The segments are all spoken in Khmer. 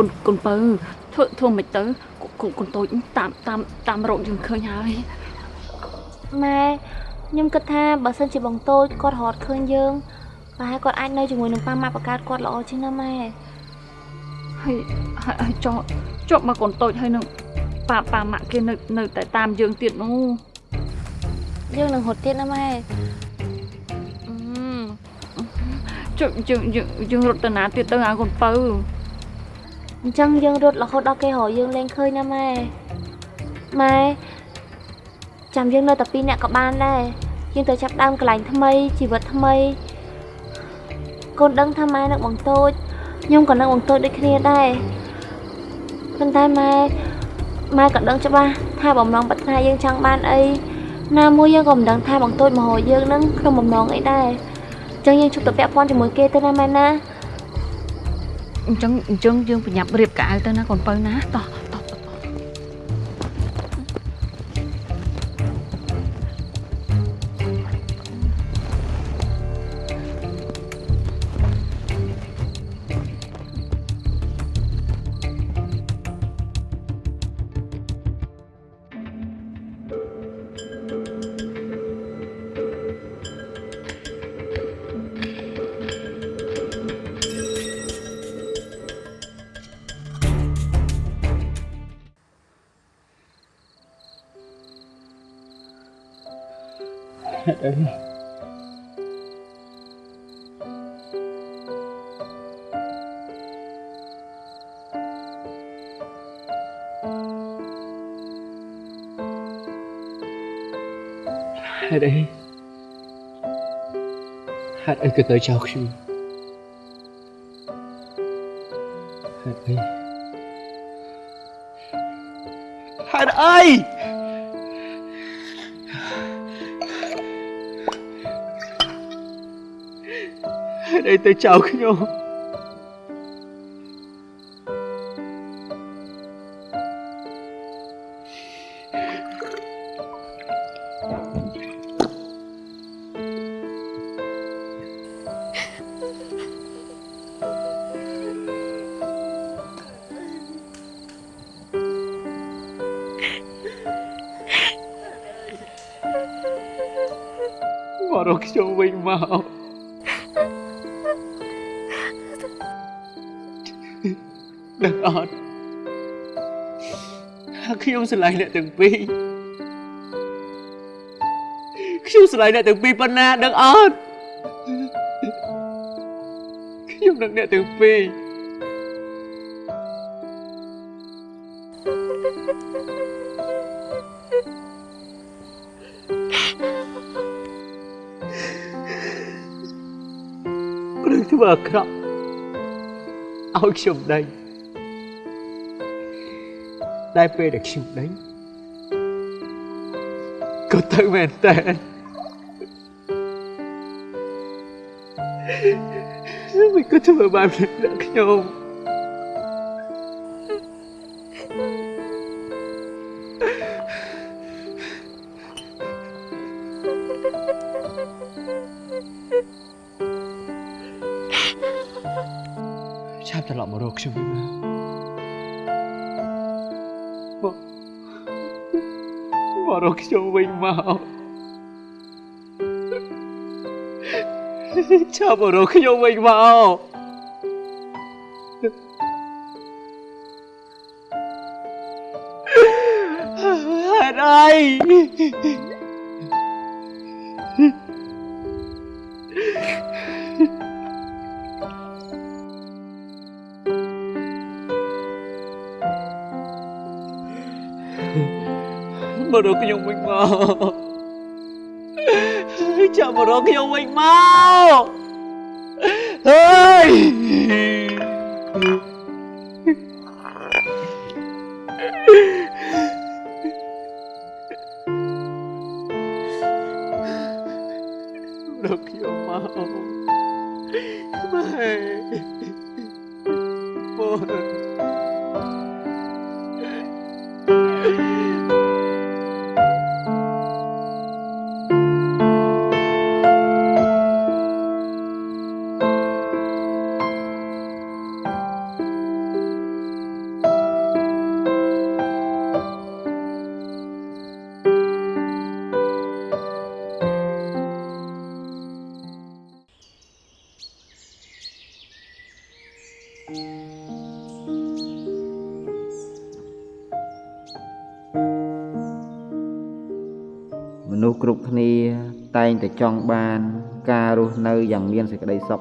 កូនកូនពៅធ្វើធ្វើមិនទៅកូនកូនតូចតាមតាមតាមរកយើងឃើញហើយម៉ែខ្ញុំគិតថាបើសិនជាបងតូចគាត់រត់ឃើញយើងប្រហែលគាត់អាចនៅជាមួយនឹងប៉ាម៉ាក់បកើតគាត់ល្អជាងណាម៉ែហើយហើយហើយចោជាប់មកកូនតូចហើយនឹងប៉ាប៉ាម៉ាក់គេនៅនៅតែតាមយើងទៀតនោះយើងនឹងរត់ទៀតណាម៉ែអឺជយើងយើងយើងរត់ទៅណាទៀតទៅអាកូនពៅ អញ្ចឹងយើងរត់រហូតដល់គេរកយើងលែងឃើញណាម៉ែម៉ែចាំយើងនៅតែពីរនាក់ក៏បានដែរយើងទៅចាប់ដើមកន្លែងថ្មីជីវិតថ្មីកូនដឹងថាម៉ែនឹងបងតូចខ្ញុំក៏នឹងបងតូចដូចគ្នាដែរប៉ុន្តែម៉ែម៉ែក៏ដឹងច្បាស់ថាបំណងប្រាថ្នាយើងចង់បានអីណាមួយយើងក៏មិនដឹងថាបងតូចមករកយើងនឹងក្នុងបំណងអីដែរអញ្ចឹងយើងជប់ទៅពាក់ព័ន្ធជាមួយគេទៅណាម៉ែណា អញ្ចឹងអញ្ចឹងយើងប្រញាប់រៀបកៅអៅទៅណាកូនពៅណាតោះ តោះតោះហេតុអីហេតុអីក៏ទៅចោលខ្ញុំហេតុអីហេតុអីហេតុអីទៅចោលខ្ញុំ ស្រឡាញ់អ្នកទាំងពីរខ្ញុំស្រឡាញ់អ្នកទាំងពីរប៉ុណ្ណាដឹងអត់ខ្ញុំនឹងអ្នកទាំងពីរព្រឹកធ្វើអាក្រក់ឲ្យខ្ញុំដេញ តែពេលដែលខ្ញុំដេញក៏ទៅមែនតើមិន ខ្ញុំវិញមកឆាប់មករកខ្ញុំវិញ មកហេតុអីមករកខ្ញុំវិញមកចាំមករកខ្ញុំវិញមកអើយ តែងតែចង់បាន ការរស់នៅយ៉ាងមានសេចក្តីសុខ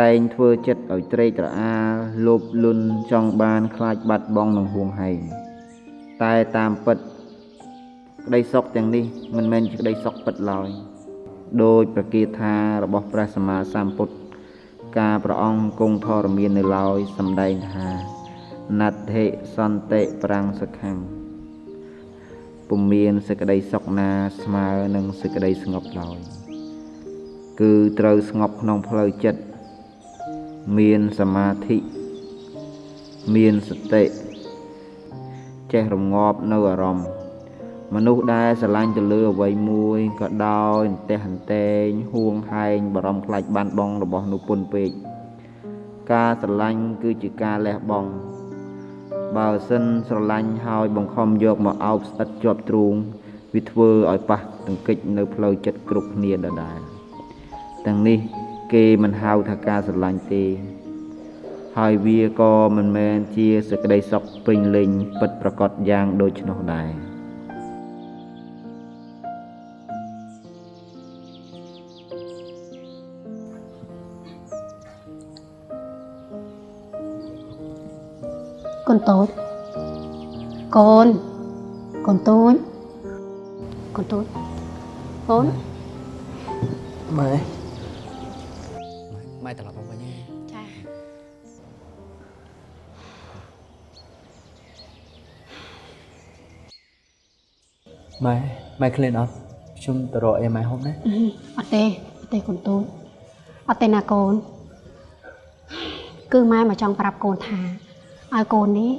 តែងធ្វើចិត្តឲ្យត្រេកត្រអាលលោភលន់ចង់បានខ្លាចបាត់បង់នឹងហួងហែងតែតាមពិតក្តីសុខទាំងនេះមិនមែនជាក្តីសុខពិតឡើយដោយប្រកាសថារបស់ព្រះសម្មាសម្ពុទ្ធការព្រះអង្គគង់ធរមាននៅឡើយសម្ដែងថាណដ្ឋិសន្តិប្រាំងសខੰ ពុំមានសេចក្តីសុខណាស្មើនឹងសេចក្តីស្ងប់ឡើយគឺត្រូវស្ងប់ក្នុងផ្លូវចិត្តមានសមាធិមានសតិចេះរងាប់នៅអារម្មណ៍មនុស្សដែលស្រឡាញ់ទៅលើអ្វីមួយក៏ដោយអន្ទះអន្ទែងហួងហែងបារម្ភខ្លាចបាត់បង់របស់នោះពុនពេកការស្រឡាញ់គឺជាការលះបង់ បើសិនស្រឡាញ់ហើយបង្ខំយកមកអោបស្អិតជាប់ទ្រូងវាធ្វើឲ្យប៉ះទង្គិចនៅផ្លូវចិត្តគ្រប់គ្នាដដែលទាំងនេះគេមិនហៅថាការស្រឡាញ់ទេ ហើយវាក៏មិនមែនជាសេចក្តីសុខពេញលេញពិតប្រកបយ៉ាងដូច្នោះដែរ កូនតូចកូនកូនតូចកូនតូចកូនម៉ែម៉ែត្រឡប់មកវិញណាចាម៉ែម៉ែឃ្លានអត់ខ្ញុំទៅរកអីម៉ែហូបណាអត់ទេអត់ទេកូនតូចអត់ទេណាកូនគឺម៉ែមកចង់ប្រាប់កូនថា ឲ្យកូននេះ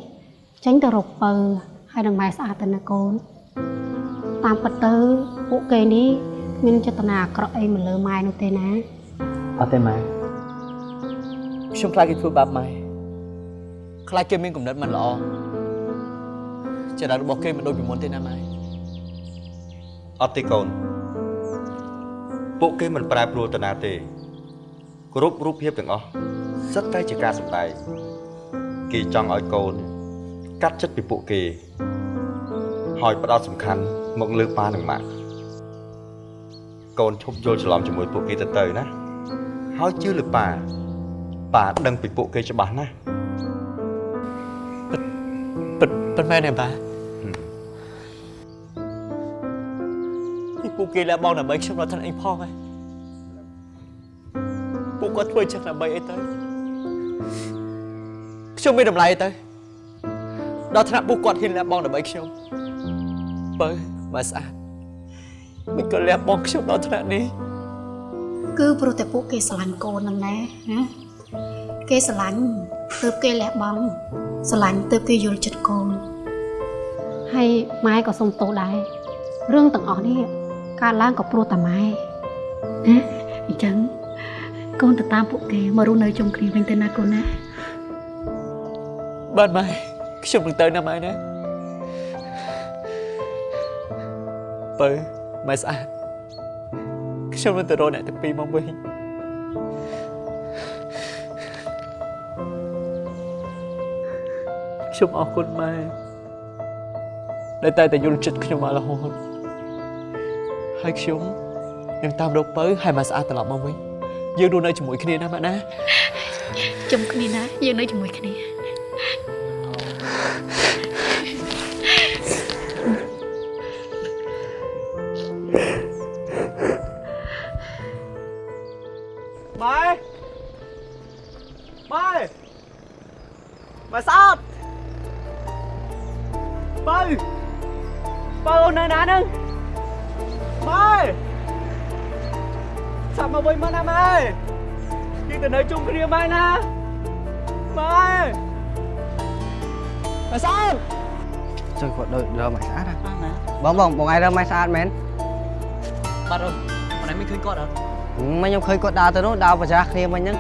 ចេញទៅរកពៅហើយនឹងម៉ែស្អាតទៅណាកូនតាមពិតទៅពួកគេនេះគ្មានចេតនាអាក្រក់អីមកលើម៉ែនោះទេណាអត់ទេម៉ែខ្ញុំខ្លាចគេធ្វើបាបម៉ែខ្លាចគេមានគំនិតមិនល្អចិត្តរបស់គេមិនដូចពីមុនទេណាម៉ែអត់ទេកូនពួកគេមិនប្រែប្រួលទៅណាទេគ្រប់រូបភាពទាំងអស់សិតតែជាការសម្ដែង គេចង់ឲ្យកូន កាត់ចិត្តពីពួកគេ ហើយផ្ដោតសំខាន់មកលើប៉ានិងម៉ាក់កូនឈប់យល់ច្រឡំជាមួយពួកគេទៅទៅណាហើយជឿលើប៉ាប៉ាដឹងពីពួកគេច្បាស់ណាស់ពិតពិតមែនទេបាហឹមពីពួកគេលះបង់ដើម្បីខ្ញុំដល់ថ្នាក់អីផងហ៎ពួកគាត់ធ្វើចឹងដើម្បីអីទៅ ខ្ញុំមានតម្លៃអីទៅដល់ថ្នាក់ពួកគាត់ហ៊ានលះបង់ដើម្បីខ្ញុំបើមកស្អាតមិនក៏លះបង់ខ្ញុំដល់ថ្នាក់នេះគឺព្រោះតែពួកគេស្រឡាញ់កូនហ្នឹងណាណាគេស្រឡាញ់ទើបគេលះបង់ស្រឡាញ់ទើបគេយល់ចិត្តកូនហើយម៉ែក៏សុំទោសដែររឿងទាំងអស់នេះកើតឡើងក៏ព្រោះតែម៉ែណាអញ្ចឹងកូនទៅតាមពួកគេមករស់នៅជុំគ្នាវិញទៅណាកូនណា បាទម៉ែខ្ញុំនឹងទៅណាម៉ែណាបើម៉ែស្អាតខ្ញុំនឹងទៅរកអ្នកទាំងពីរមកវិញខ្ញុំអរគុណម៉ែដែលតែតែយល់ចិត្តខ្ញុំមករហូតហើយខ្ញុំនឹងតាមរកបើហើយមកស្អាតត្រឡប់មកវិញយើងរស់នៅជាមួយគ្នាណាម៉ែណាជុំគ្នាណាយើងនៅជាមួយគ្នា យើងទៅនៅជុំគ្នាម៉ែណាម៉ែម៉ែស្អាតចុះគាត់ដូចរើម៉ែស្អាតហ៎បងបងបងឯងរើម៉ែស្អាតមែនបាទអូនមិនដែលមានឃើញគាត់អត់មិញខ្ញុំឃើញគាត់ដើរទៅនោះដើរប្រចាស់គ្នាមិញហ្នឹង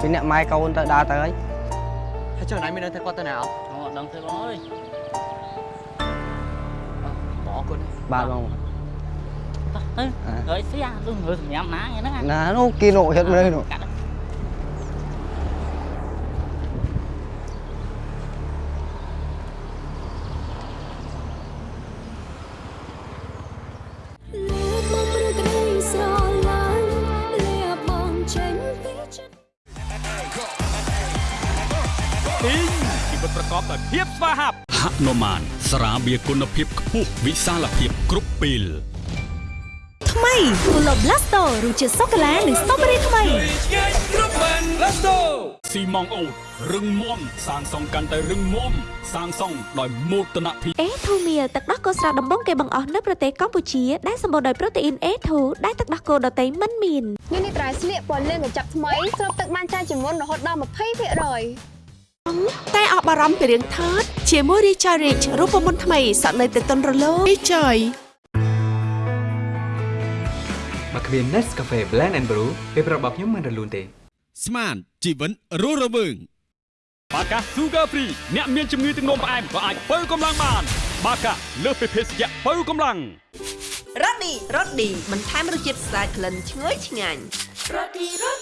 ពីអ្នកម៉ែកូន ភាពស្វាហាប់ហនុមានស្រាបៀរគុណភាពខ្ពស់វិសាលភាពគ្រប់ពេលថ្មី Pulo Blasto រសជាតិសូកូឡានិងស្ទ្រូប៊េរីថ្មីស៊ីម៉ងអូតរឹងមាំសាងសង់កាន់តែរឹងមាំសាងសង់ដោយមោទនភាព A2 Meal ទឹកដោះគោស្រស់ដំបងគេបង្អស់នៅប្រទេសកម្ពុជាដែលសម្បូរដោយប្រូតេអ៊ីន A2 ដែលទឹកដោះគោដតៃមិនមាននេះនេះត្រៃស្លៀកពណ៌លឿងកញ្ចប់ថ្មីស្រូបទឹកបានច្រើនជាងមុនរហូតដល់20% តែអស់បារម្ភពីរឿងថតជាមួយ Richard Rich រូបមន្តថ្មីសក់នៅតែទន់រលោង Richard បើគ្មាន Nescafe Blend and Brew ពេលប្រាប់របស់ខ្ញុំមិនរលូនទេ ស្មានជីវិតរស់រវើងបាកា Sugar Free អ្នកមានជំងឺទឹកនោមផ្អែមក៏អាចបើកម្លាំងបាន បាកាលើសពីភេសជ្ជៈបើកម្លាំងរ៉ូឌីរ៉ូឌីបន្ថែមរសជាតិស្អាតក្លិនឈ្ងុយឆ្ងាញ់រ៉ូឌីរ៉ូឌី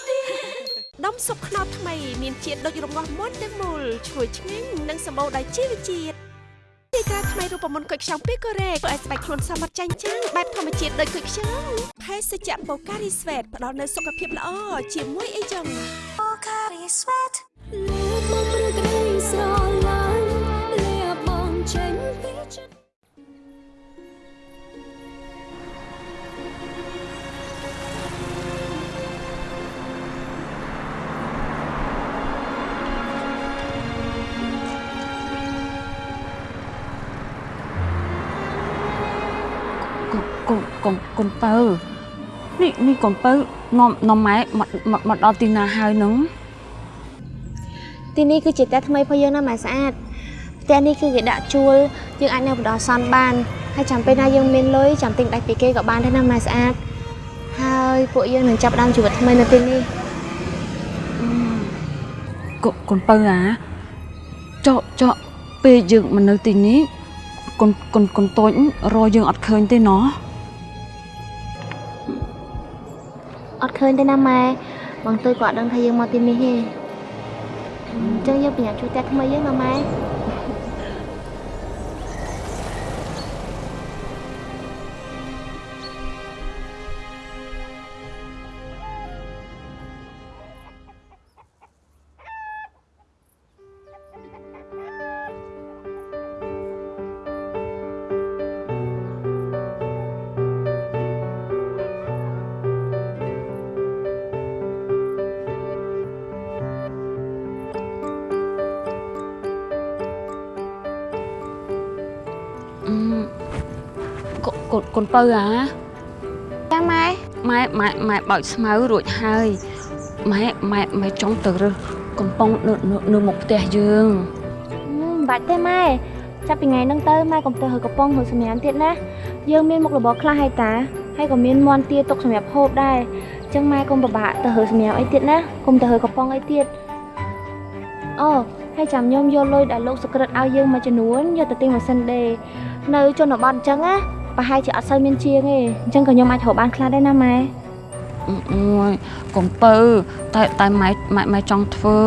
ដុំស៊ុបខ្នុរថ្មីមានជាតិដូចរងាស់មុនទាំងមូលឈ្ងុយឆ្ងាញ់និងសម្បូរដោយជីវជាតិទីក្រាថ្មីរូបមន្តគុយខ្ចង់ពីកូរ៉េធ្វើឲ្យស្បែកខ្លួនសមត្ថចាញ់ចាំងបែបធម្មជាតិដូចគុយខ្ចង់ភេសជ្ជៈបូការីស្វេតផ្ដល់នូវសុខភាពល្អជាមួយអីចឹងបូការីស្វេត កូនកូនកូនពៅនេះនេះកូនពៅនាំនាំម៉ែមកមកមកដល់ទីណាហើយនឹងទីនេះគឺជាផ្ទះថ្មីរបស់យើងណាម៉ែស្អាតផ្ទះនេះគឺគេដាក់ជួលយើងអាចនៅបណ្ដោះអាសន្នបានហើយចាំពេលណាយើងមានលុយចាំទិញដាច់ពីគេក៏បានដែរណាម៉ែស្អាតហើយពួកយើងនឹងចាប់ផ្ដើមជីវិតថ្មីនៅទីនេះកូកូនពៅអាចកចកពេលយើងមកនៅទីនេះកូនកូនកូនតូចរកយើងអត់ឃើញទេណោះ អត់ឃើញទេណាម៉ែបងទៅក៏អត់ដឹងថាយើងមកទីនេះទេអញ្ចឹងយើងប្រញាប់ជួយផ្ទះថ្មីយើងណាម៉ែ កូកូនកូនពៅអាចាម៉ែម៉ែម៉ែម៉ែបើកស្មៅរួចហើយម៉ែម៉ែម៉ែចង់ទៅរើសកំប៉ុងនៅនៅនៅមុខផ្ទះយើងមិនបាច់ទេម៉ែចាប់ពីថ្ងៃហ្នឹងទៅម៉ែកុំទៅហើកំប៉ុងហើយសម្រាប់ទៀតណាយើងមានមុខរបរខ្លះហើយតាហើយក៏មានមន់ទាទុកសម្រាប់ហូបដែរអញ្ចឹងម៉ែកុំពិបាកទៅហើសម្រាប់អីទៀតណាកុំទៅហើកំប៉ុងអីទៀតអូហើយចាំខ្ញុំយកលុយដែលលោកសក្រិតឲ្យយើងមួយចំនួនយកទៅទិញម៉ាស៊ីនដេរនៅជនបទអញ្ចឹងណា ប្រហែលជាអត់សូវមានជាងទេអញ្ចឹងក៏ខ្ញុំអាចរកបានខ្លះដែរណាម៉ែអូយកូនពៅតែតែម៉ែម៉ែម៉ែចង់ធ្វើ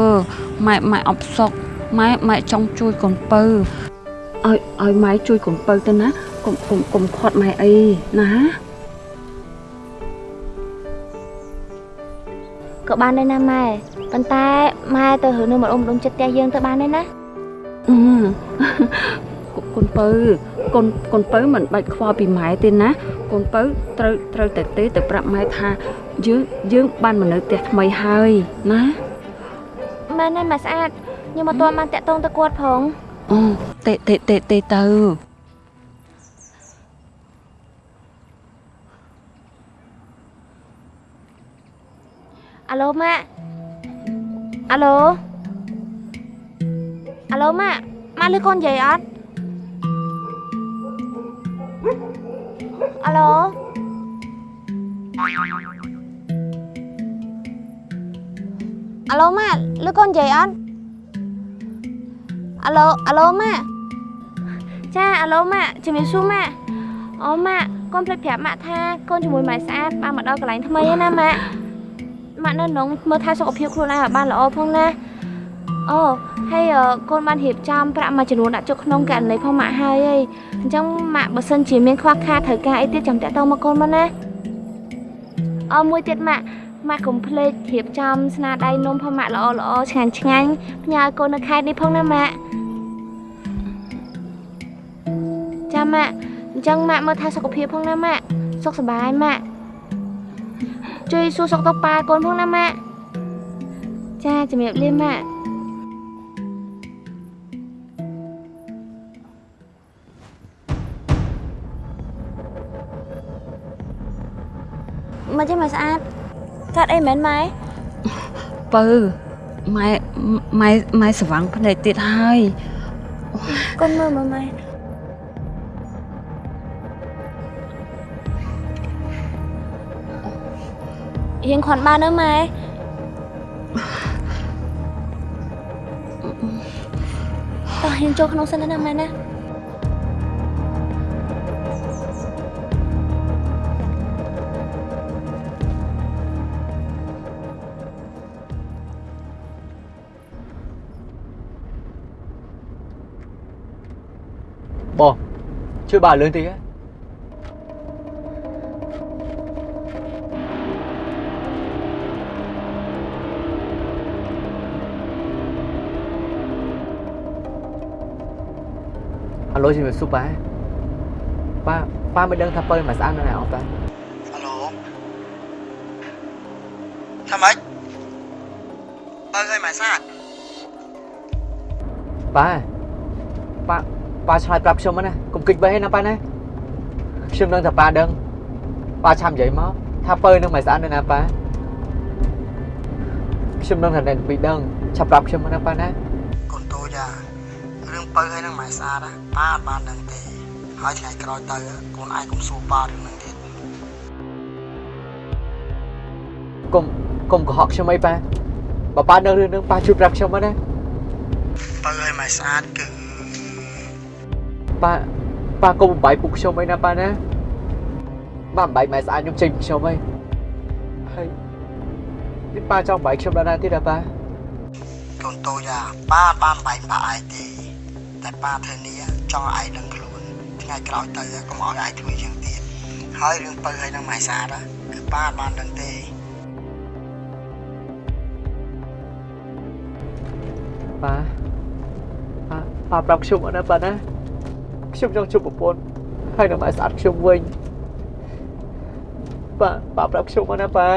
ម៉ែម៉ែអបសុកម៉ែម៉ែចង់ជួយកូនពៅឲ្យឲ្យម៉ែជួយកូនពៅទៅណាកុំកុំកុំខាត់ម៉ែអីណាក៏បានដែរណាម៉ែប៉ុន្តែម៉ែទៅរើនៅម្ដុំម្ដុំចិត្តផ្ទះយើងទៅបានដែរណាអឺ កូនពៅកូនកូនពៅមិនបាច់ខ្វល់ពីម៉ែទេណាកូនពៅត្រូវត្រូវតែទេទៅប្រាប់ម៉ែថាយើងយើងបានមកនៅផ្ទះថ្មីហើយណាមែនហើយម៉ែស្អាតខ្ញុំអត់ទាន់បានតាក់ទងទៅគាត់ផងអូទេទេទេទេទៅអាឡូម៉ាក់អាឡូអាឡូម៉ាក់ម៉ាក់លឺកូននិយាយអត់ អាឡូអាឡូម៉ាក់លឺកូននិយាយអត់អាឡូអាឡូម៉ាក់ចាអាឡូម៉ាក់ជំរាបសួរម៉ាក់អូម៉ាក់កូនភ្លេចប្រាប់ម៉ាក់ថាកូនជាមួយម៉ែស្អាតបានមកដល់កន្លែងថ្មីហើយណាម៉ាក់ម៉ាក់នៅក្នុងមើលថែសុខភាពខ្លួនឯងឲ្យបានល្អផងណាអូ ហើយកូនបានរៀបចំប្រាក់មួយចំនួនដាក់ចុះក្នុងករណីផងម៉ាក់ហើយអីអញ្ចឹងម៉ាក់បើសិនជាមានខ្វះខាតត្រូវការអីទៀតចាំតាក់ទងមកកូនមកណាអូមួយទៀតម៉ាក់ម៉ាក់កុំភ្លេចរៀបចំស្នាដៃនំផងម៉ាក់ល្អល្អឆ្ងាញ់ឆ្ងាញ់ផ្ញើឲ្យកូននៅខេត្តនេះផងណាម៉ាក់ចាម៉ាក់អញ្ចឹងម៉ាក់មើលថែសុខភាពផងណាម៉ាក់សុខសប្បាយម៉ាក់ជួយសួរសុខទុក្ខប៉ាកូនផងណាម៉ាក់ចាជំរាបលាម៉ាក់ មកចេះមកស្អាតកាត់អីមែនម៉ែពៅម៉ែម៉ែម៉ែស្វាំងភ្នែកទៀតហើយកូនមើលមើលម៉ែរៀងខន់បាននៅម៉ែតោះរៀងចូលក្នុងសិនណាម៉ែណា ជួយបើលឿនតិចហ៎អាឡូជំរាបសួរប៉ាប៉ាប៉ាមិនដឹងថាពើមកស្អាតនៅណាអត់ប៉ាអាឡូថាម៉េចបើឲ្យម៉ែសាទប៉ាប៉ាប៉ាឆ្លើយប្រាប់ខ្ញុំមកណាកុំ គិតបីណាប៉ាណាខ្ញុំដឹងថាប៉ាដឹងប៉ាឆាំនិយាយមកថាពើនឹងមកស្អាតនៅណាប៉ាខ្ញុំដឹងថាអ្នកពីដឹងឆាប់ប្រាប់ខ្ញុំមកណាប៉ាណាកូនតូចអារឿងបើឲ្យនឹងម៉ែស្អាតណាប៉ាអត់បានដឹងទេហើយថ្ងៃក្រោយទៅកូនឯងកុំសួរប៉ារឿងហ្នឹងទៀតកុំកុំកុហកខ្ញុំអីប៉ាបើប៉ាដឹងរឿងហ្នឹងប៉ាជួយប្រាប់ខ្ញុំមកណាបើឲ្យម៉ែស្អាតគឺប៉ា ប៉ាកុំបំបាយពុកខ្ញុំអីណាប៉ាណាប៉ាបំបាយម៉ែស្អាតខ្ញុំចេញពីខ្ញុំអីហើយនេះប៉ាចង់បំបាយខ្ញុំដល់ណាទៀតហ៎ប៉ាកូនតូចអាប៉ាអត់បានបែកប៉ាឯងទេតែប៉ាធានាចង់ឲ្យឯងដឹងខ្លួនថ្ងៃក្រោយទៅកុំឲ្យឯងធ្វើយ៉ាងទៀតហើយរឿងបើឲ្យនឹងម៉ែស្អាតគឺប៉ាអត់បានដឹងទេប៉ាប៉ាប៉ាប្រាប់ខ្ញុំអត់ណាប៉ាណា ខ្ញុំចង់ជួបប្រពន្ធហើយនឹងម៉ែស្អាតខ្ញុំវិញប៉ាប៉ាប្រាប់ខ្ញុំអត់ណាប៉ា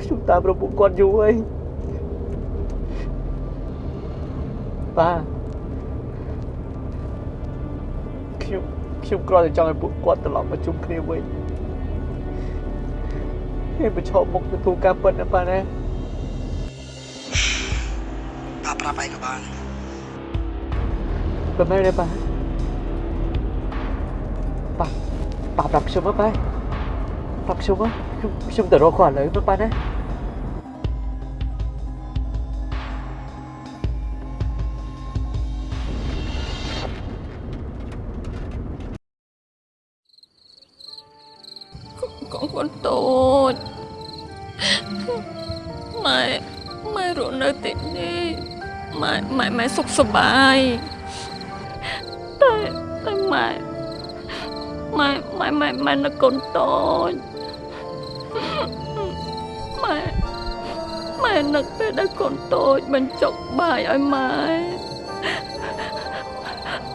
ខ្ញុំតាមរពុកគាត់យូរហើយប៉ាខ្ញុំខ្ញុំគ្រាន់តែចង់ឲ្យពួកគាត់ត្រឡប់មកជួបគ្នាវិញហើយប្រឈមមុខទទួលការពិតណាប៉ាណាប៉ាប្រាប់ឯងក៏បានប្រមែនទេប៉ា ប៉ាប៉ាប្រាប់ខ្ញុំមកប៉ាប្រាប់ខ្ញុំមកខ្ញុំខ្ញុំទៅរកគាត់ឥឡូវមកប៉ាណាកូនកូនតូចម៉ែម៉ែរស់នៅទីនេះម៉ែម៉ែម៉ែសុខសប្បាយតែ ម៉ែម៉ែម៉ែនៅកូនតូចម៉ែម៉ែនឹកពេលដែលកូនតូចបញ្ចុកបាយឲ្យម៉ែ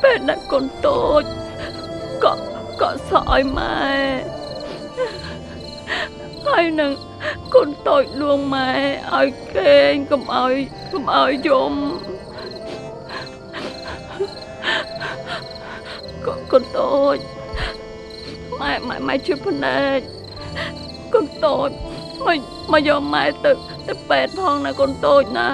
ពេលដែលកូនតូចក៏ក៏សក់ឲ្យម៉ែហើយនឹងកូនតូចលួងម៉ែឲ្យគេងកុំឲ្យកុំឲ្យយំកូនកូនតូច ម៉ែម៉ែម៉ែជួយភ្នែកកូនតូចមកមកយកម៉ែទៅទៅពេទ្យផងណាកូនតូចណា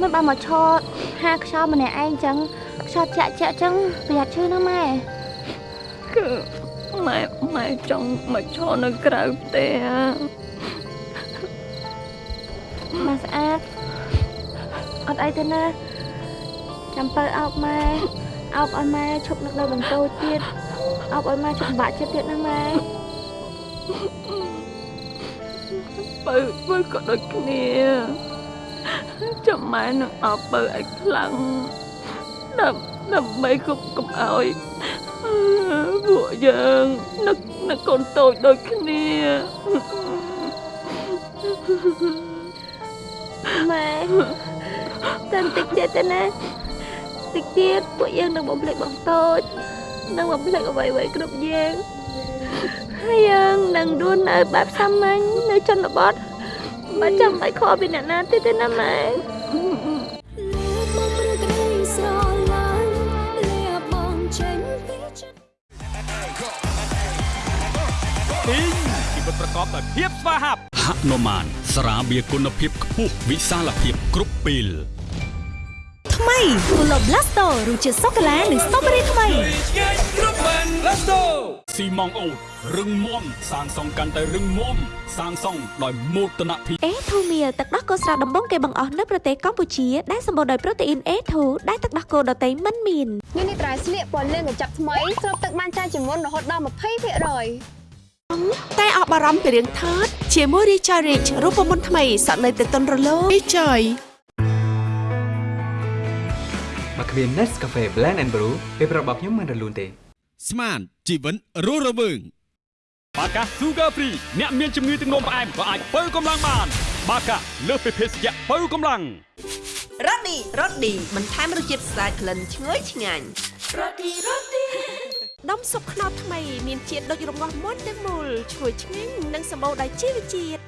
មិនបានមកឈរហាខ្យល់ម្នាក់ឯងចឹងខ្យល់ចាក់ចាក់ចឹងប្រយ័ត្នឈឺណាម៉ែគឺម៉ែម៉ែចង់មកឈរនៅក្រៅផ្ទះ ម៉ែស្អាតអត់អីទេណាចាំបើអោបម៉ែអោបឲ្យម៉ែឈប់នឹកនៅបន្ទោទៀតអោបឲ្យម៉ែឈប់បាក់ចិត្តទៀតណាម៉ែបើបើក៏ដូចគ្នាចាំម៉ែនឹងអោបបើឲ្យខ្លាំងដើម្បីដើម្បីកុំកុំឲ្យពួកយើងនឹកនឹកកូនតូចដូចគ្នា ម៉ែតែបន្តិចទៀតទេណាតិចទៀតពួកយើងនឹងបំភ្លេចបងតូចនឹងបំភ្លេចអ្វីៗគ្រប់យ៉ាងហើយយើងនឹងរស់នៅបែបសាមញ្ញនៅជនបទមិនចាំបាច់ខកពីអ្នកណាទៀតទេណាម៉ែពីងជីវិតប្រកបដោយភាពស្វាហាប់ហនុមាន ស្រាបៀរគុណភាពខ្ពស់វិសាលភាពគ្រប់ពេលថ្មីគូឡូ Blasto រសជាតិសូកូឡានិងស្ទ្រូប៊េរីថ្មីគ្រប់បាន Blasto ស៊ីម៉ងអូតរឹងមាំសាងសង់កាន់តែរឹងមាំសាងសង់ដោយមោទនភាព A2 Meal ទឹកដោះគោស្រស់ដំបងគេបង្អស់នៅប្រទេសកម្ពុជាដែលសម្បូរដោយប្រូតេអ៊ីន A2 ដែលទឹកដោះគោដតៃមិនមាននេះនេះត្រៃស្លៀកពណ៌លឿងកញ្ចប់ថ្មីស្រូបទឹកបានច្រើនជាងមុនរហូតដល់20%តែអស់បារម្ភពីរឿងថើត ជាមួយ Recharge Rich រូបមន្តថ្មីសក់នៅទៅតុនរលោង Recharge បើគ្មាន Nescafe Blend and Brew ពេលប្រាប់របស់ខ្ញុំមិនរលូនទេ ស្មានជីវិតរស់រវើងបាកា Sugar Free អ្នកមានជំងឺទឹកនោមផ្អែមក៏អាចបើកម្លាំងបាន បាកាលើសពីភេសជ្ជៈបើកម្លាំងរ៉ូឌីរ៉ូឌីបន្ថែមរសជាតិស្អាតក្លិនឈ្ងុយឆ្ងាញ់រ៉ូឌីរ៉ូឌី ដុំស៊ុបខ្នុរថ្មីមានជាតិដូចរងាស់មុនទាំងមូលឈ្ងុយឆ្ងាញ់និងសម្បូរដោយជីវជាតិ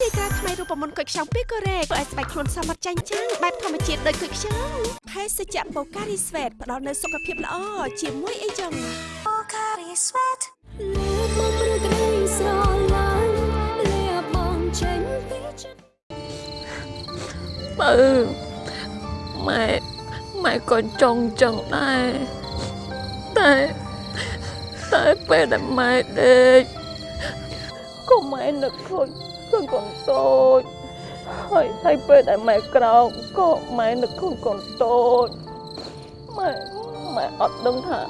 ទីក្រាថ្មីរូបមន្តគុយខ្ចង់ពីកូរ៉េធ្វើឲ្យស្បែកខ្លួនសមត្ថចាញ់ចាំងបែបធម្មជាតិដូចគុយខ្ចង់ភេសជ្ជៈបូការីស្វេតផ្ដល់នូវសុខភាពល្អជាមួយអីចឹងបូការីស្វេតលើមកព្រឹករីស្រឡាញ់លាបងចេញពីចិត្តបើម៉ែម៉ែក៏ចង់ចឹងដែរតែ តែពេលដែលម៉ែដេកក៏ម៉ែនឹកឃើញឃើញកូនតូចហើយហើយពេលដែលម៉ែក្រោកក៏ម៉ែនឹកឃើញកូនតូចម៉ែម៉ែអត់ដឹងថា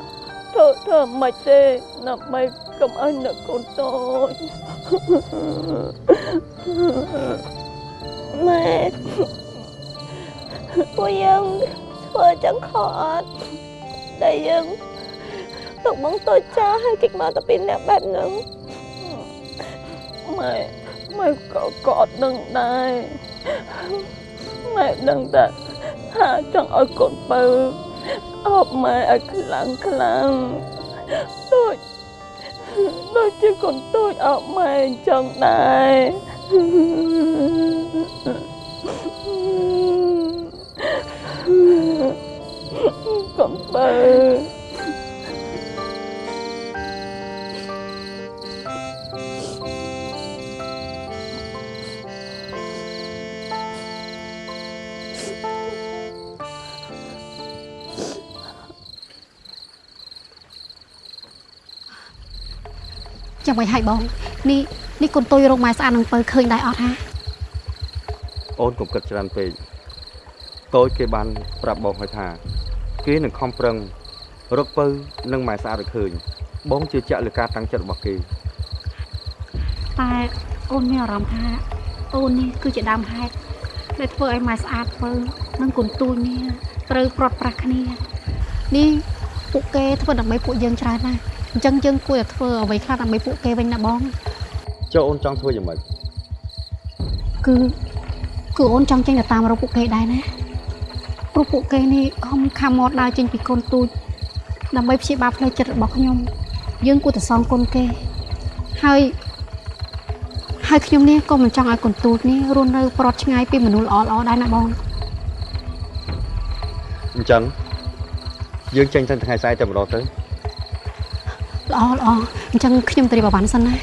ធ្វើធ្វើមិនទេដើម្បីកុំឲ្យនឹកកូនតូចម៉ែពួកយើងធ្វើចឹងខុសអត់ដែលយើង ទុកបងតូចចាស់ឲ្យគេមកតែពីអ្នកបែបហ្នឹងម៉ែម៉ែក៏ក៏អត់ដឹងដែរម៉ែដឹងតែថាចង់ឲ្យកូនបើអបម៉ែឲ្យខ្លាំងខ្លាំងដូចដូចជាកូនតូចអបម៉ែអញ្ចឹងដែរកូនបើ ចាំមិនឲ្យបងនេះនេះកូនតុយរោគម៉ែស្អាតនឹងពៅឃើញដែរអត់ហាអូនកុំគិតច្រើនពេកតូចគេបានប្រាប់បងហើយថា គេនឹងខំប្រឹងរកពៅនិងម៉ែស្អាតឲ្យឃើញ បងជឿជាក់លើការតាំងចិត្តរបស់គេតែអូនមានអារម្មណ៍ថាអូននេះគឺជាដើមហេតុដែលធ្វើឲ្យម៉ែស្អាតពៅនិងកូនទូចនេះត្រូវព្រាត់ប្រាសគ្នា នេះពួកគេធ្វើដើម្បីពួកយើងច្រើនណាស់ អញ្ចឹងយើងគួរតែធ្វើអ្វីខ្លះដើម្បីពួកគេវិញណាបងចុះអូនចង់ធ្វើយ៉ាងម៉េចគឺគឺអូនចង់ចេញទៅតាមរកពួកគេដែរណាព្រោះពួកគេនេះខំខំមកដើរចេញពីកូនទូចដើម្បីព្យាបាលផ្លូវចិត្តរបស់ខ្ញុំយើងគួរតែសងគុណគេហើយហើយខ្ញុំនេះក៏មិនចង់ឲ្យកូនទូចនេះរស់នៅប្រត់ឆ្ងាយពីមនុស្សល្អៗដែរណាបងអញ្ចឹងយើងចេញទៅថ្ងៃស្អែកតែម្ដងទៅ ល្អល្អអញ្ចឹងខ្ញុំទៅរៀបអវ៉ាន់សិនណា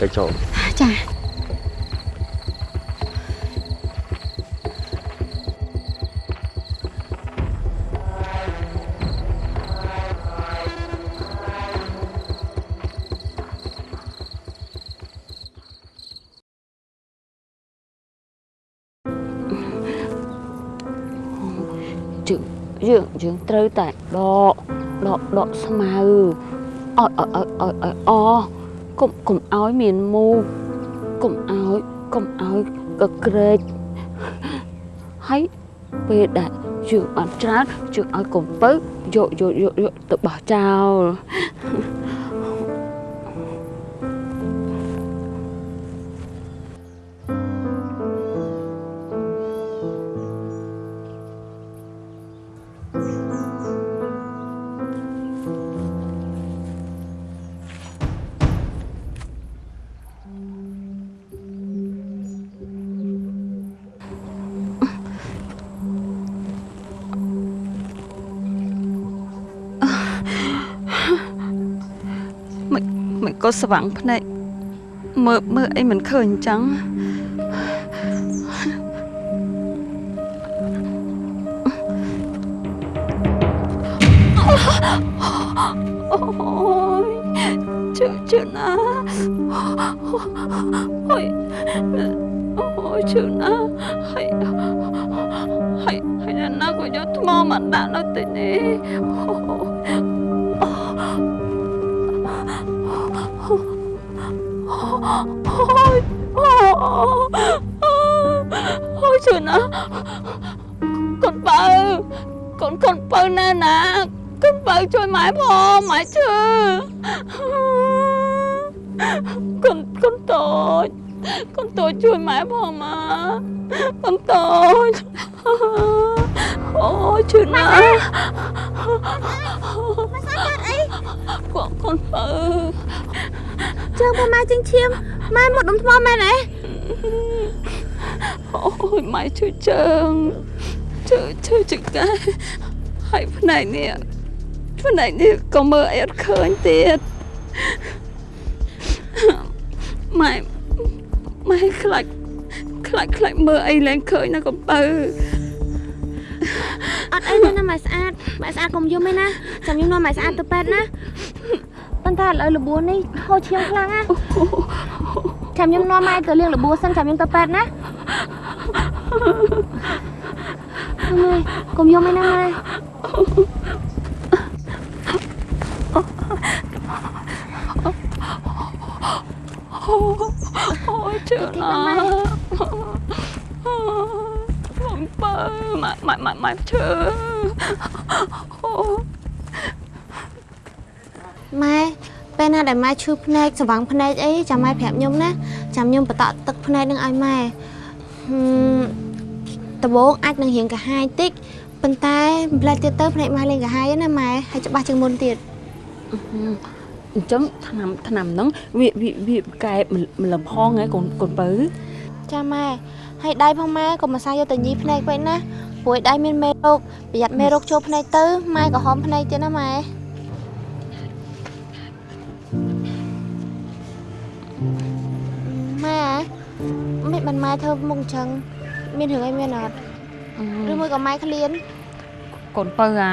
ទៅចូលចាយើងយើងយើងត្រូវតែដកដកដកស្មៅ ឲ្យឲ្យឲ្យឲ្យឲ្យអកុំកុំឲ្យមានមូកកុំឲ្យកុំឲ្យកក្រែកហើយពេលដែលយើងបានច្រើនយើងឲ្យកុំពៅយកយកយកយកទៅបោះចោល ក៏ស្វាំងភ្នែកមើលមើលអីមិនឃើញអញ្ចឹងអូយជឿជឿណាអូយអូយជឿណាហើយហើយហើយណាក៏យកថ្មមកដាក់នៅទីនេះអូ យអូយជឿណាកូនបើកូនកូនបើណាណាកូនបើជួយម៉ែផងម៉ែជឿកូនកូនតូចកូនតូចជួយម៉ែផងម៉ាកូនតូចអូយជឿណាម៉ែស្អាតអីកូនកូនបើជើងប្រម៉ែជើងឈាម ម៉ែមកដុំថ្មមែនទេអូយម៉ែជួយជើងជួយជួយចង្កែហើយផ្នែកនេះផ្នែកនេះក៏មើលអីអត់ឃើញទៀតម៉ែម៉ែខ្លាចខ្លាចខ្លាចមើលអីលែងឃើញណាកំពៅអត់អីទេណាម៉ែស្អាតម៉ែស្អាតកុំយំទេណាចាំខ្ញុំនាំម៉ែស្អាតទៅពេទ្យណាប៉ុន្តែឥឡូវលបួននេះហូរឈាមខ្លាំងណា ចាំខ្ញុំនាំម៉ែទៅលាងលបួនសិនចាំខ្ញុំទៅពេទ្យណាម៉ែកុំយំទេណាម៉ែអូយជឿណាកំពៅម៉ែម៉ែម៉ែម៉ែជឿម៉ែ ពេលណាដែលម៉ែឈឺភ្នែកស្វាំងភ្នែកអីចាំម៉ែប្រាប់ខ្ញុំណាចាំខ្ញុំបតក់ទឹកភ្នែកនឹងឲ្យម៉ែហឹមដំបូងអាចនឹងរៀងកាហាយតិចប៉ុន្តែម្លេះទៀតទៅភ្នែកម៉ែលេងកាហាយហើយណាម៉ែហើយច្បាស់ជាងមុនទៀតអញ្ចឹងឆ្នាំឆ្នាំហ្នឹងវាវាវាកែម្លឹមផងហ៎កូនកូនបើចាម៉ែហើយដៃផងម៉ែកុំអាសាយកតែញីភ្នែកពេកណាព្រោះឯដៃមានមេរោគប្រយ័ត្នមេរោគចូលភ្នែកទៅម៉ែក៏ហមភ្នែកទៀតណាម៉ែ ម៉ែមិនបានម៉ែធ្វើមុខអញ្ចឹងមានរឿងអីមានអត់ឬមួយក៏ម៉ែឃ្លានកូនបើអា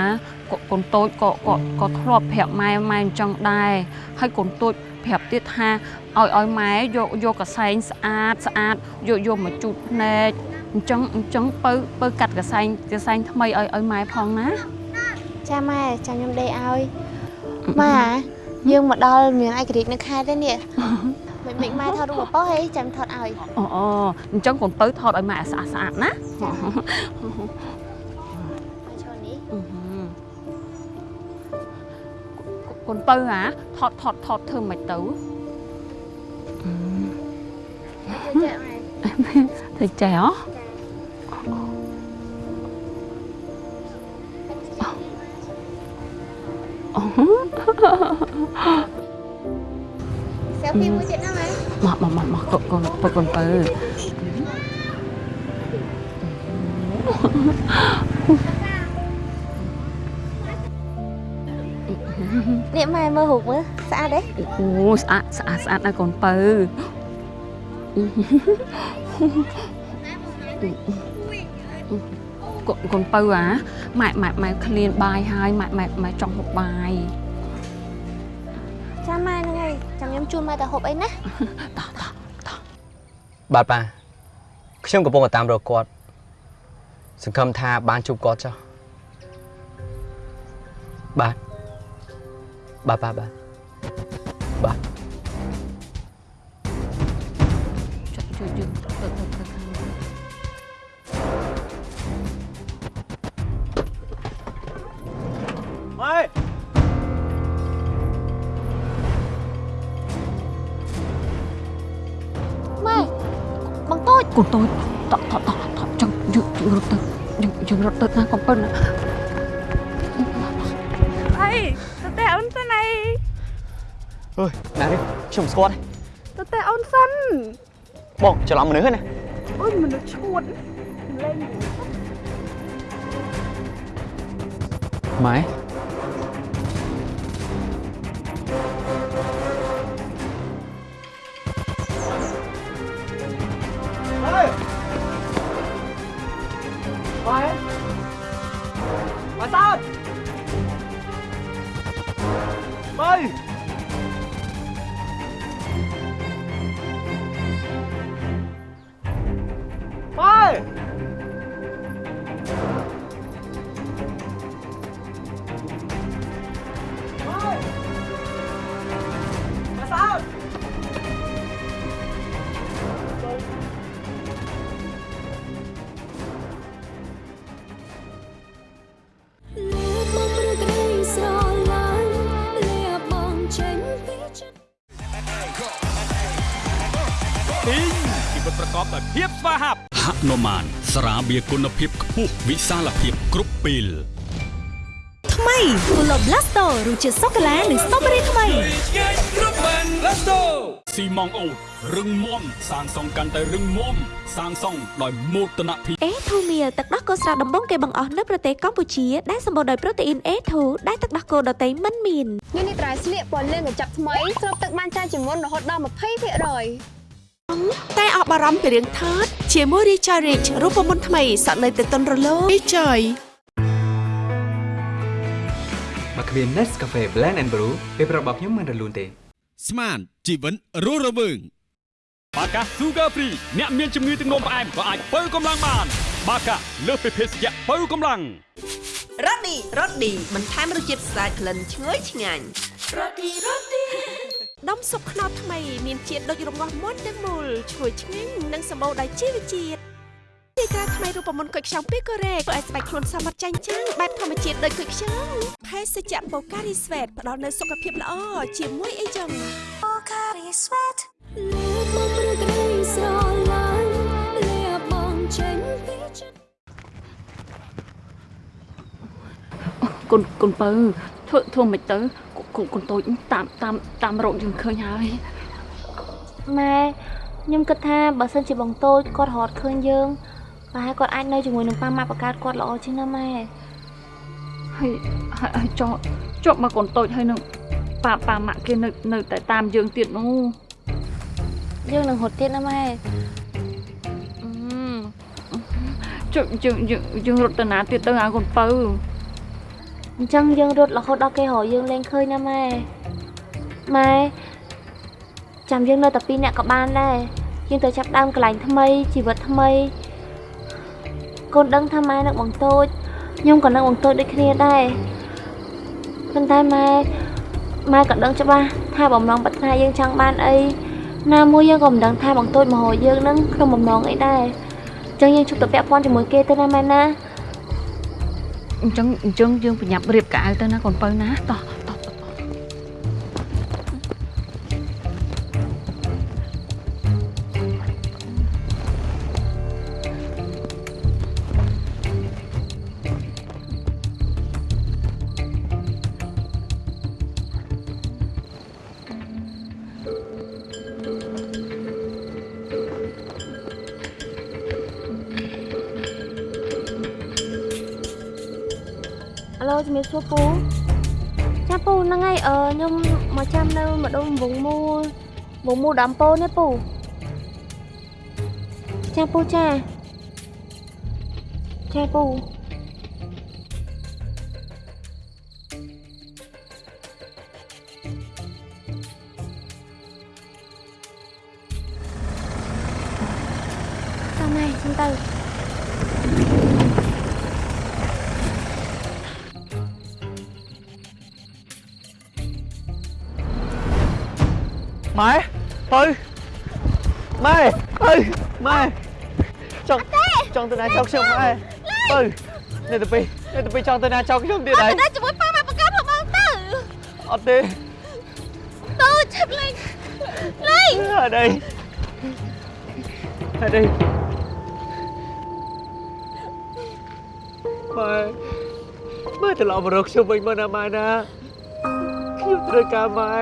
កូកូនតូចក៏ក៏ក៏ធ្លាប់ប្រាប់ម៉ែម៉ែអញ្ចឹងដែរហើយកូនតូចប្រាប់ទៀតថាឲ្យឲ្យម៉ែយកយកកសែងស្អាតស្អាតយកយកមកជូតភ្នែកអញ្ចឹងអញ្ចឹងបើបើកាត់កសែងកសែងថ្មីឲ្យឲ្យម៉ែផងណាចាម៉ែចាំខ្ញុំដេកឲ្យម៉ែយើងមកដល់មានឯករាជ្យនៅខេត្តទេនេះ មិនមិនម៉ែថតរូបបោះហីចាំថតឲ្យអូអូអញ្ចឹងកូនបើថតឲ្យម៉ែឲ្យស្អាតស្អាតណាឈរនេះកូនបើអាថតថតថតធ្វើមិនទៅចាម៉ែធ្វើចេះហ៎ សេលហ្វីមួយទៀតណាម៉ែមកមកមកមកកូនកូនបើកូនបើនេះម៉ែមើលរូបមើលស្អាតទេអូស្អាតស្អាតស្អាតណាស់កូនបើកូនកូនបើអាម៉ែម៉ែម៉ែឃ្លានបាយហើយម៉ែម៉ែម៉ែចង់ហូបបាយចាម៉ែហ្នឹងហើ យចាំខ្ញុំជូនម៉ែទៅហូបអីណាបាទប៉ាខ្ញុំកំពុងតែតាមរកគាត់សង្ឃឹមថាបានជួបគាត់ចុះបាទបាទបាទបាទបាទ កូនតូចតតតតចង់យើងយើងរត់ទៅយើងយើងរត់ទៅណាកំប៉ុនណាអីតើតែអូនទៅណៃអើយណានេះខ្ញុំស្គាល់តើតែអូនសិនបងច្រឡំមនុស្សហ្នឹងណាអូយមនុស្សឈួតលេងម៉ែម៉ែ ហនុមាន ស្រាបៀរគុណភាពខ្ពស់វិសាលភាពគ្រប់ពេលថ្មីគូឡូប្លាស្តូរសជាតិសូកូឡានិងស្ទ្រូប៊េរីថ្មីគ្រប់បានឡេស្តូស៊ីម៉ងអូតរឹងមាំសាងសង់កាន់តែរឹងមាំសាងសង់ដោយមោទនភាពអេធូមៀលទឹកដោះគោស្រស់ដំបងគេបង្អស់នៅប្រទេសកម្ពុជាដែលសម្បូរដោយប្រូតេអ៊ីន A2 ដែលទឹកដោះគោដតៃមិនមានញ៉ាំនេះត្រៃស្លៀកពណ៌លឿងកញ្ចប់ថ្មីស្រូបទឹកបានច្រើនជាងមុនរហូតដល់20%តែអបអារម្មណ៍ពីរឿងថត ជាមួយ Richard Rich រូបមន្តថ្មីសក់នៅទៅតុនរលោង Richard បើគ្មាន Nescafe Blend and Brew ពេលប្រាប់របស់ខ្ញុំមិនរលូនទេ ស្មានជីវិនរស់រវើងបាកា Sugar Free អ្នកមានជំងឺទឹកនោមផ្អែមក៏អាចបើកម្លាំងបាន បាកាលើសពីភេសជ្ជៈបើកម្លាំងរ៉ូឌីរ៉ូឌីបន្ថែមរសជាតិស្អាតក្លិនឈ្ងុយឆ្ងាញ់រ៉ូឌីរ៉ូឌី ដុំស៊ុបខ្នុរថ្មីមានជាតិដូចរងាស់មុនទាំងមូលឈ្ងុយឆ្ងាញ់និងសម្បូរដោយជីវជាតិទីក្រាថ្មីរូបមន្តគុយខ្ចង់ពីកូរ៉េធ្វើឲ្យស្បែកខ្លួនសមត្ថចាញ់ចាំងបែបធម្មជាតិដូចគុយខ្ចង់ភេសជ្ជៈបូការីស្វេតផ្ដល់នូវសុខភាពល្អជាមួយអីចឹងបូការីស្វេតលើមកព្រឹករីស្រឡាញ់លាបងចេញពីចិត្តកូនកូនពៅធ្វើធ្វើមិនទៅ កូនកូនតូចតាមតាមតាមរកយើងឃើញហើយម៉ែខ្ញុំគិតថាបើសិនជាបងតូចគាត់រត់ឃើញយើងប្រហែលគាត់អាចនៅជាមួយនឹងប៉ាម៉ាក់បង្កើតគាត់ល្អជាងណាម៉ែហើយហើយហើយចោចុះមកកូនតូចហើយនឹងប៉ាប៉ាម៉ាក់គេនៅនៅតែតាមយើងទៀតនោះយើងនឹងរត់ទៀតណាម៉ែចុះយើងយើងយើងរត់ទៅណាទៀតទៅឲ្យកូនពៅ អញ្ចឹងយើងរត់រហូតដល់គេរកយើងលែងឃើញណាម៉ែម៉ែចាំយើងនៅតែពីរនាក់ក៏បានដែរយើងទៅចាប់ដើមកន្លែងថ្មីជីវិតថ្មីកូនដឹងថាម៉ែនឹងបងតូចខ្ញុំក៏នឹងបងតូចដូចគ្នាដែរប៉ុន្តែម៉ែម៉ែក៏ដឹងច្បាស់ថាបំណងប្រាថ្នាយើងចង់បានអីណាមួយយើងក៏មិនដឹងថាបងតូចមកហៅយើងនឹងក្នុងបំណងអីដែរអញ្ចឹងយើងជប់ទៅពាក់ព័ន្ធជាមួយគេទៅណាម៉ែណា អញ្ចឹងអញ្ចឹងយើងប្រញាប់រៀបកៅអៅទៅណាកូនពៅណាតោះ ជំរាបសួរពូចាពូហ្នឹងហើយអឺខ្ញុំមកចាំនៅម្ដុំវងមូលវងមូលដំពូនេះពូចាពូចាចាពូ ណាចោលខ្ញុំម៉ែទៅនេះទៅពីនេះទៅពីចង់ទៅណាចោលខ្ញុំទៀតហើយទៅជាមួយប៉ាម៉ាក់បង្កើតហអត់ទេតូចលេងលេងអត់អីអត់អីម៉ែម៉ែត្រឡប់មករកខ្ញុំវិញមកណាម៉ែណាខ្ញុំត្រូវការម៉ែ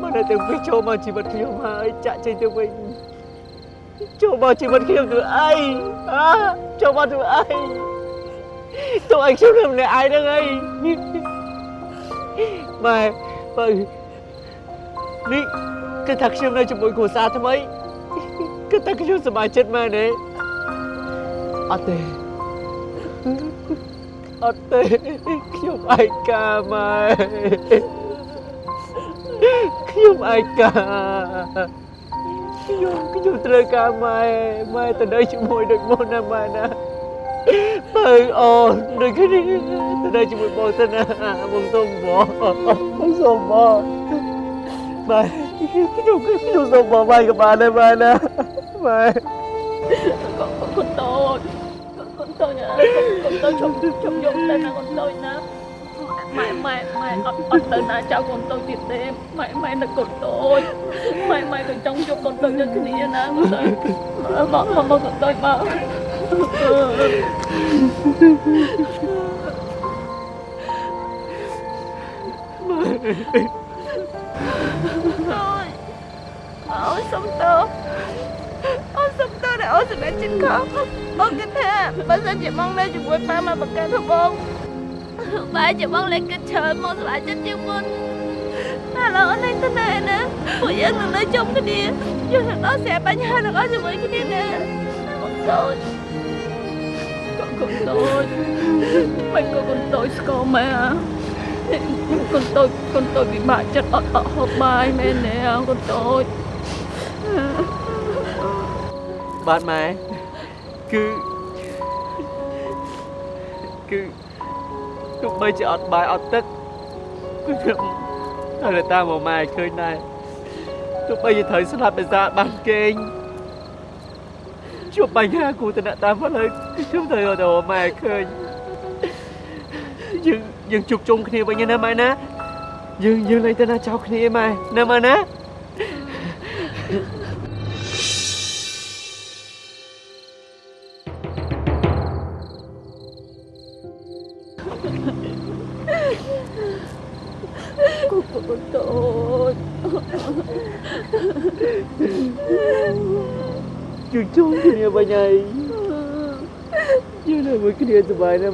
ម៉ែនៅទាំងពីរចូលមកជីវិតខ្ញុំហើយចាក់ចេញទៅវិញ ចូលមកជីវិតខ្ញុំធ្វើអីអើចូលមកធ្វើអីទៅឲ្យខ្ញុំនៅម្នាក់ឯងហ្នឹងអីម៉ែបើនេះគឺថាខ្ញុំនៅជាមួយគ្រួសារថ្មីគឺថាខ្ញុំសប្បាយចិត្តមែនទេអត់ទេអត់ទេខ្ញុំឯកាម៉ែខ្ញុំឯកា ខ្ញុំខ្ញុំត្រូវការម៉ែម៉ែទៅនៅជាមួយដូចមុនណាម៉ែណាបើអូនដូចគ្នាទៅនៅជាមួយបងទៅណាបងសុំបងបងសុំបងម៉ែខ្ញុំខ្ញុំសុំបងម៉ែក៏បានដែរម៉ែណាម៉ែកូនតូចកូនតូចណាកូនតូចជុំជុំយកទៅណាកូនតូចណា ម៉ែម៉ែម៉ែអត់អត់ទៅណាចៅកូនតូចទៀតទេម៉ែម៉ែនៅកូនតូចម៉ែម៉ែក៏ចង់ជួបកូនតូចដូចគ្នាណាកូនតូចមកមកមកកូនតូចមក Ôi Ôi xong tơ Ôi xong tơ này ôi sự đã chết khóc Ôi cái thế Bà sao chị mong lên chị quên ba mà bà ca thôi bông Ba chị mong lên cái trời Mong lại chết chứ quên Bà là ở đây thế này nè Phụ dân đừng nơi chung cái đi Chứ thằng đó sẽ bà nhà được ở ជាមួយ cái đi nè Con tôi Con con tôi Mình có con tôi con mẹ à កូនតូចកូនតូចពិបាកចិត្តអត់អត់ហូបបាយមែនទេកូនតូចបាទម៉ែគឺគឺ ទោះបីជាអត់បាយអត់ទឹកគឺខ្ញុំតែតាមមកម៉ែឃើញដែរទោះបីជាត្រូវស្លាប់ដោយសារបានគេងជួបបញ្ហាគូតនតាមផ្លូវខ្ញុំត្រូវរកទៅម៉ែឃើញយើងយើងជួបជុំគ្នាវិញណាម៉ែណាយើងយើងលែងទៅណាចោលគ្នាម៉ែណាម៉ែណា ជួបជុំគ្នាវិញហើយយើងនៅមួយគ្នាសប្បាយណាស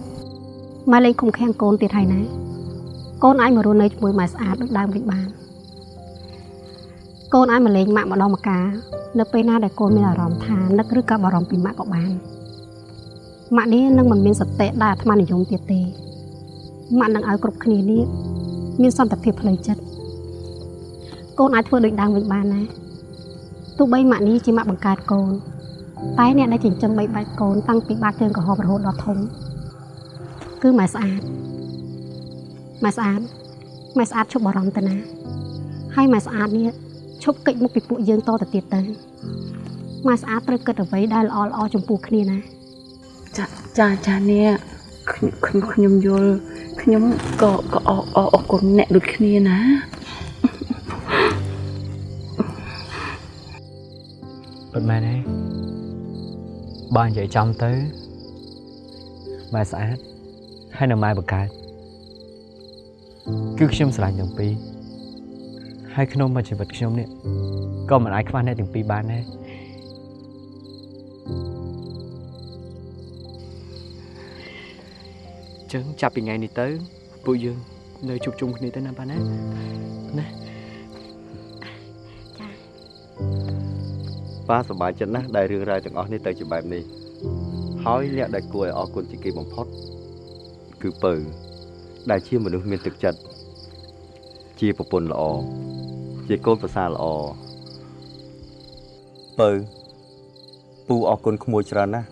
់ ម៉ែណាឲ្យដូចមុនណាខ្ញុំចង់អោបម៉ែបើតូចម៉ែលេងគុំខាំងកូនទៀតហើយណាកូនអាចមករស់នៅជាមួយម៉ែស្អាតដូចដើមវិញបានកូនអាចមកលេងម៉ាក់ម្ដងម្កាលនៅពេលណាដែលកូនមានអារម្មណ៍ថានឹកឬក៏បារម្ភពីម៉ាក់ក៏បានម៉ាក់នេះនឹងមិនមានសតិដែលអាត្មានិយមទៀតទេម៉ាក់នឹងឲ្យគ្រប់គ្នានេះមានសន្តិភាពផ្លូវចិត្តកូនអាចធ្វើដូចដើមវិញបានណាទោះបីម៉ាក់នេះជាម៉ាក់បង្កើតកូនតែអ្នកដែលចិញ្ចឹមបីបាច់កូនតាំងពីបាតជើងក្រហមរហូតដល់ធំ គឺម៉ែស្អាតម៉ែស្អាតម៉ែស្អាតឈប់បារម្ភទៅណា ហើយម៉ែស្អាតនេះឈប់កិច្ចមុខពីពួកយើងតទៅទៀតទៅម៉ែស្អាតត្រូវគិតអ្វីដែលល្អល្អចំពោះគ្នាណាចាចាចានេះខ្ញុំខ្ញុំខ្ញុំយល់ខ្ញុំក៏ក៏អរអរអរគុណអ្នកដូចគ្នាណាពិតមែនទេបើនិយាយចំទៅម៉ែស្អាត ហើយនៅម៉ែបកើតគឺខ្ញុំស្រឡាញ់ទាំងពីរហើយក្នុងមួយជីវិតខ្ញុំនេះក៏មិនអាចខ្វះអ្នកទាំងពីរបានដែរចឹងចាប់ពីថ្ងៃនេះទៅពួកយើងនៅជួបជុំគ្នាទៅណាប៉ាណាណាប៉ាសប្បាយចិត្តណាស់ដែលរឿងរ៉ាវទាំងអស់នេះទៅជាបែបនេះហើយអ្នកដែលគួរឲ្យអរគុណជាងគេបំផុត គឺពៅដែលជាមនុស្សមានទឹកចិត្តជាប្រពន្ធល្អជាកូនប្រសារល្អបើពូអរគុណក្មួយច្រើនណាស់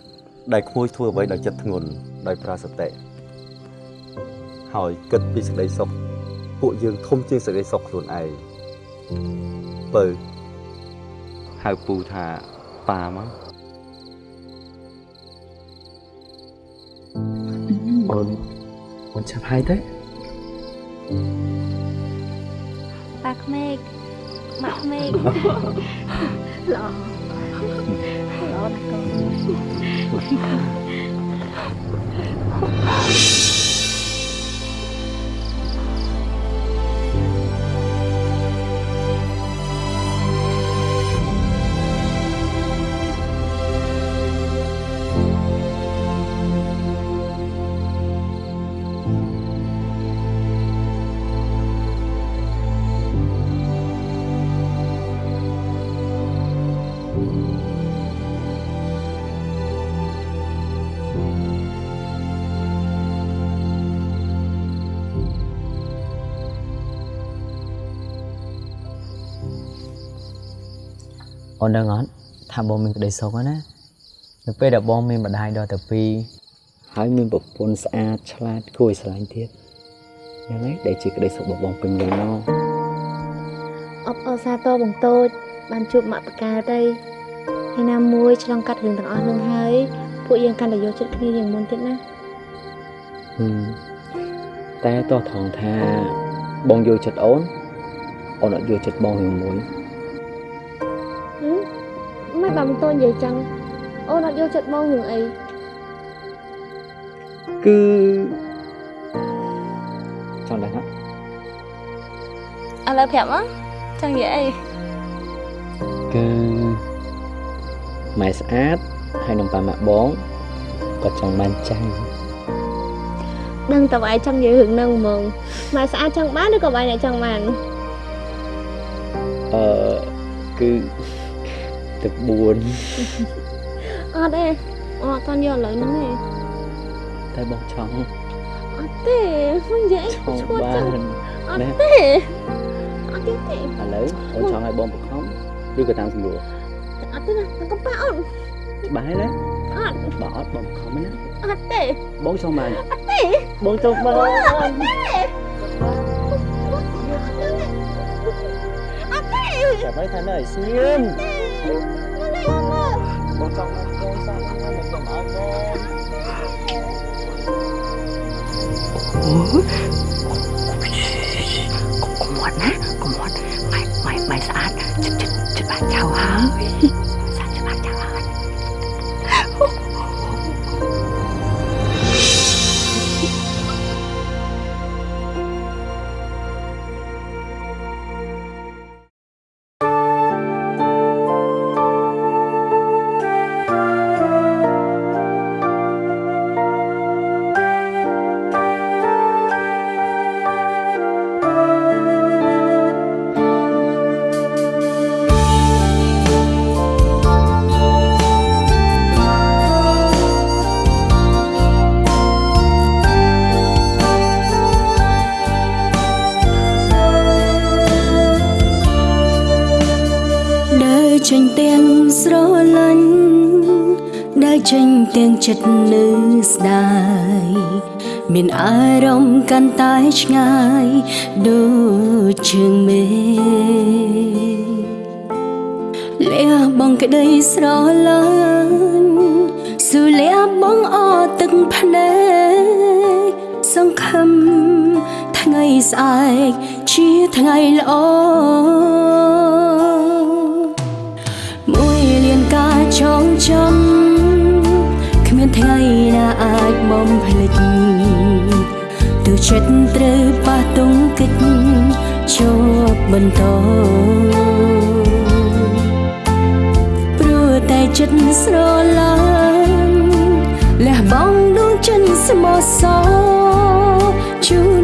ដែលក្មួយធ្វើអ្វីដោយចិត្តធ្ងន់ដោយប្រើសតិហើយគិតពីសេចក្តីសុខពួកយើងធំជាងសេចក្តីសុខខ្លួនឯងបើហៅពូថាប៉ាមកអូន អូនចាប់ហើយទៅប៉ាក្មេកម៉ា អល្អណាស់កូនអូនដឹងអត់ថាបងមានក្តីសុខហើយណានៅពេលដែលបងមានម្ដាយដល់ទៅពីរហើយមានប្រពន្ធស្អាតឆ្លាតគួរឲ្យស្រឡាញ់ទៀតយ៉ាងហ្នឹងដែលជាក្តីសុខរបស់បងពេញលេញមកអបអរសាទរបងតូច បានជួបម៉ាក់បកាទៅហើយណាមួយឆ្លងកាត់រឿងទាំងអស់នឹងហើយពួកយើងកាន់តែយកចិត្តគ្នាយ៉ាងមុនទៀតណាហឹមតែតោះថងថាបងយល់ចិត្តអូនអូនអត់យល់ចិត្តបងរឿងមួយហឹម មិនបានបងតូចនិយាយចឹងអូនអត់យកចិត្តបងរឿងអីគឺចង់ដឹងហ៎ឥឡូវប្រាប់មកចង់និយាយអីគឺម៉ែស្អាតហើយនឹងប៉ាម៉ាក់បងក៏ចង់បានចៅដឹងតើឯងចង់និយាយរឿងហ្នឹងហ្មងម៉ែស្អាតចង់បានឬក៏បែរអ្នកចង់បានអឺគឺ ទឹក4អត់ទេអត់អត់យកឥឡូវហ្នឹងទេតែបងចង់អត់ទេមិននិយាយចង់ឈួតបាចឹងនអត់ណាទេអត់ទេទេឥឡូវអូនចង់ឲ្យបងបង្ខំឬក៏តាមស្រួលអត់ទេណាកុំប៉ាអូនច្បាស់ហើយណាអត់បើអត់បងបង្ខំណាអត់ទេបងចង់បានអត់ទេបងចង់បានអត់ទេអត់ទេចាំឲ្យថានៅឲ្យស្ងៀម បងចង់មកគោសោះមកសុំអោបងអូកុំមាត់ណាកុំមាត់ម៉ែម៉ែម៉ែស្អាតចិត្តចិត្តចិត្តបានចៅហើយ ចិត្តនៅស្ដាយមានអារម្មណ៍កាន់តែឆ្ងាយដូចជើងមេលះបងក្តីស្រឡាញ់ស៊ូលះបងអត់ទឹកភ្នែកសង្ឃឹមថ្ងៃស្អែកជាថ្ងៃល្អមួយលានការចងចាំគ្មាន ថ្ងៃណាអាចបំភ្លេចទើបចិត្តត្រូវប៉ះទង្គិចជាប់បន្តព្រោះតែចិត្តស្រឡាញ់លះបង់ដួងចិត្តស្មោះសរជូន